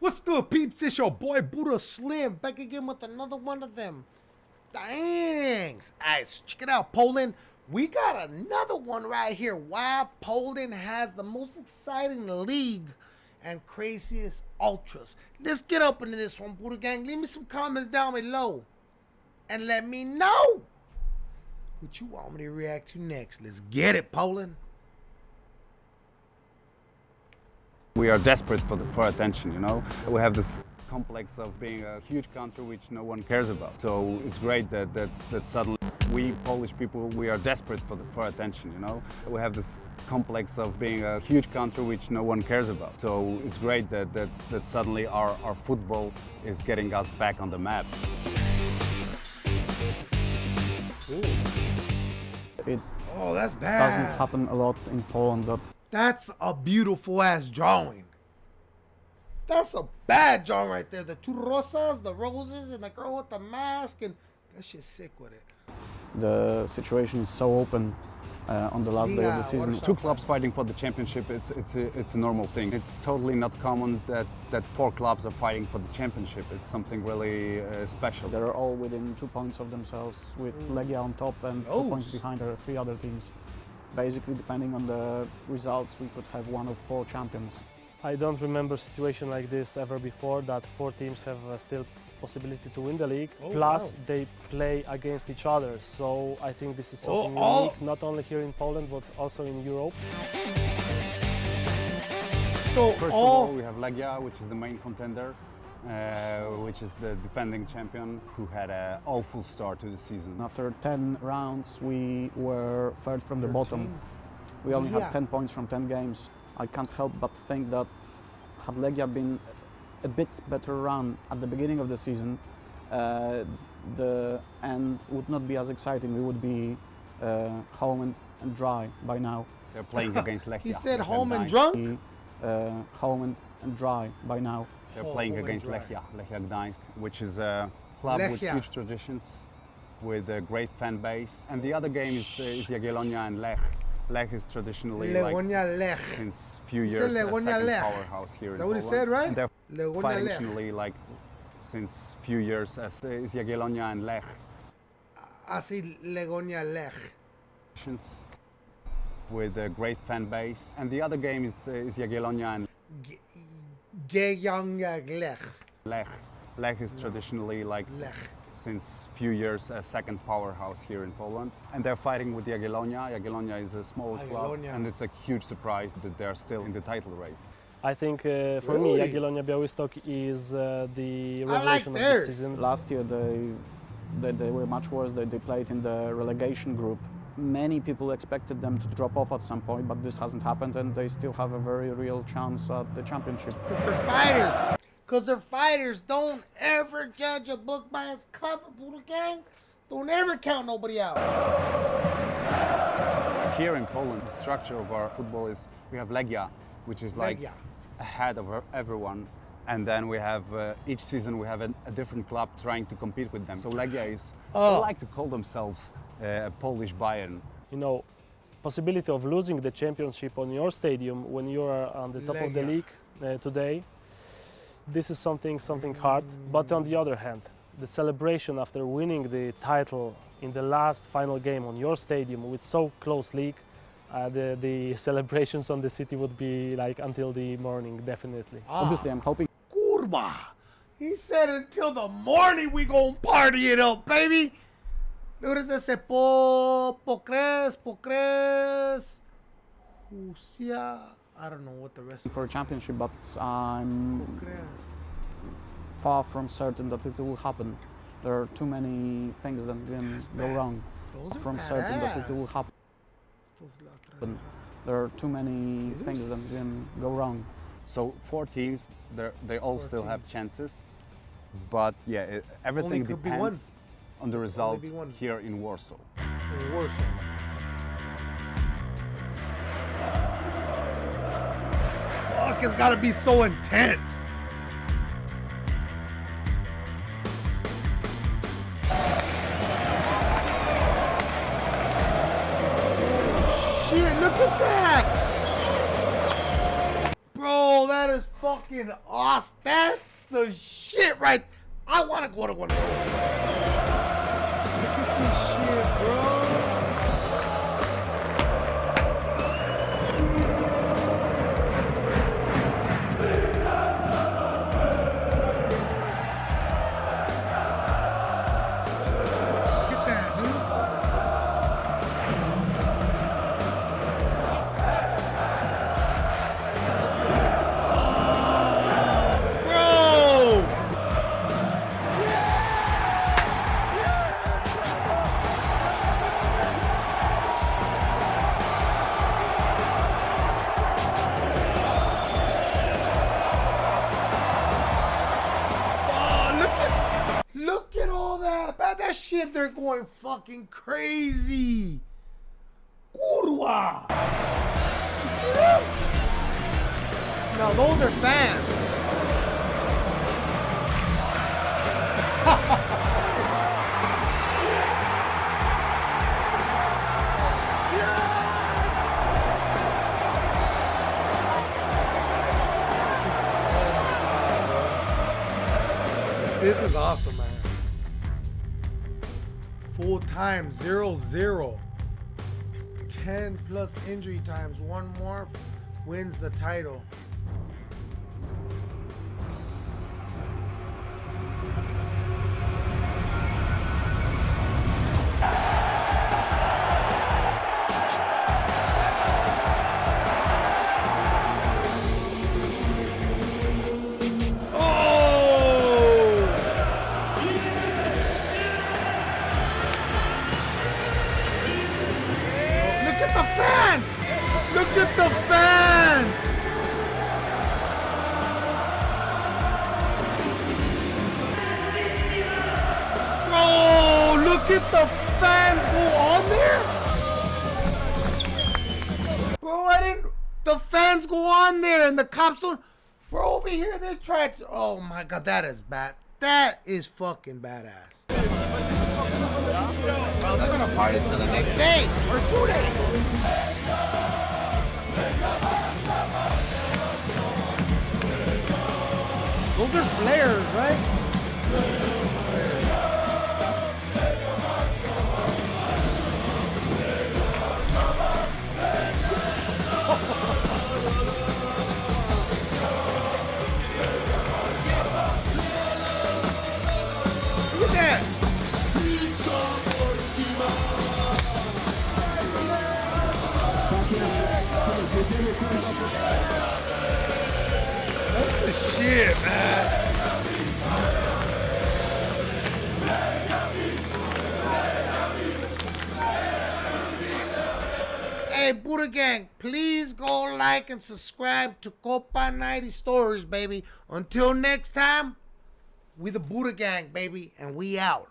What's good, peeps? It's your boy Buddha Slim back again with another one of them. Thanks. Guys, check it out, Poland. We got another one right here. Why Poland has the most exciting league and craziest ultras. Let's get up into this one, Buddha Gang. Leave me some comments down below and let me know what you want me to react to next. Let's get it, Poland. We are desperate for, the, for attention, you know. We have this complex of being a huge country which no one cares about. So it's great that, that, that suddenly we Polish people, we are desperate for, the, for attention, you know. We have this complex of being a huge country which no one cares about. So it's great that, that, that suddenly our, our football is getting us back on the map. It Oh, that's bad. doesn't happen a lot in Poland that That's a beautiful ass drawing. That's a bad drawing right there. The two rosas, the roses, and the girl with the mask, and that shit's sick with it. the situation is so open uh, on the last day of the season. Two clubs fighting for the championship, it's, it's, a, it's a normal thing. It's totally not common that, that four clubs are fighting for the championship. It's something really uh, special. They're all within two points of themselves, with Legia on top and two points Those. behind are three other teams. Basically, depending on the results, we could have one of four champions. I don't remember a situation like this ever before that four teams have uh, still possibility to win the league. Oh, Plus wow. they play against each other. So I think this is Oh, something all- unique not only here in Poland but also in Europe. So First of all, all we have Legia, which is the main contender, uh, which is the defending champion, who had an awful start to the season. After 10 rounds, we were third from the bottom. We only Yeah. had 10 points from 10 games. I can't help but think that had Legia been a bit better run at the beginning of the season, uh, the end would not be as exciting. We would be uh, home and, and dry by now. They're playing against Lechia. he said Lechia home and Gdańsk. drunk. Be uh, home and, and dry by now. They're Oh, playing against dry. Lechia, Lechia Gdańsk, which is a club with huge traditions, with a great fan base. And the other game is, uh, is Jagiellonia and Lech. Lech is traditionally like Lech. since few He years a second Lech. powerhouse here Is in that what he Poland. said, right? And they're Legonia Lech. traditionally like since few years as uh, is Jagiellonia and Lech. I see Legonia Lech. With a great fan base. And the other game is, uh, is Jagiellonia and Geyonia Lech. Lech. Lech is traditionally like Lech. since few years a second powerhouse here in Poland. And they're fighting with Jagiellonia. Jagiellonia is a small club and it's a huge surprise that they're still in the title race. I think uh, for Really? me Jagiellonia Białystok is uh, the I like of the season. Last year they, they, they were much worse. They, they played in the relegation group. Many people expected them to drop off at some point, but this hasn't happened and they still have a very real chance at the championship. Because they're fighters. Because they're fighters. Don't ever judge a book by its cover, Buddha Gang. Don't ever count nobody out. Here in Poland, the structure of our football is we have Legia, which is like Legia. ahead of er- everyone. And then we have uh, each season we have a, a different club trying to compete with them. So Legia is Oh. they like to call themselves a Polish Bayern. You know, possibility of losing the championship on your stadium when you are on the top of the league uh, today, this is something something hard. But on the other hand, the celebration after winning the title in the last final game on your stadium with so close league, uh, the, the celebrations on the city would be like until the morning, definitely. Ah. Obviously, I'm hoping Kurba. He said until the morning we gonna party it up, baby. Look at this. Po, pocres, pocres. Husia. I don't know what the rest for a championship, but I'm Pocres. far from certain that it will happen. There are too many things that can go wrong. Those From certain that it will happen. Estos. There are too many These are things that can go wrong. So four teams, they're- all Four still have chances. But yeah, it, everything could be depends one. On the result here in Warsaw. Worse. Fuck, it's gotta be so intense. Shit, look at that! Bro, that That is fucking awesome. That's the shit right. I want to go to one of those. This shit, bro. All that. Shit they're going fucking crazy. Kurwa. Now those are fans. This is awesome. Full time, zero zero. 10 plus injury times. One more wins the title. Bro, the fans go on there! Bro, I didn't. The fans go on there and the cops don't. Bro, over here they're trying to. Oh my god, that is bad. That is fucking badass. Well, they're gonna party till the next day or two days. Those are flares, right? Shit, man. Hey, Buddha Gang, please go like and subscribe to Copa 90 Stories, baby. Until next time, we the Buddha Gang, baby, and we out.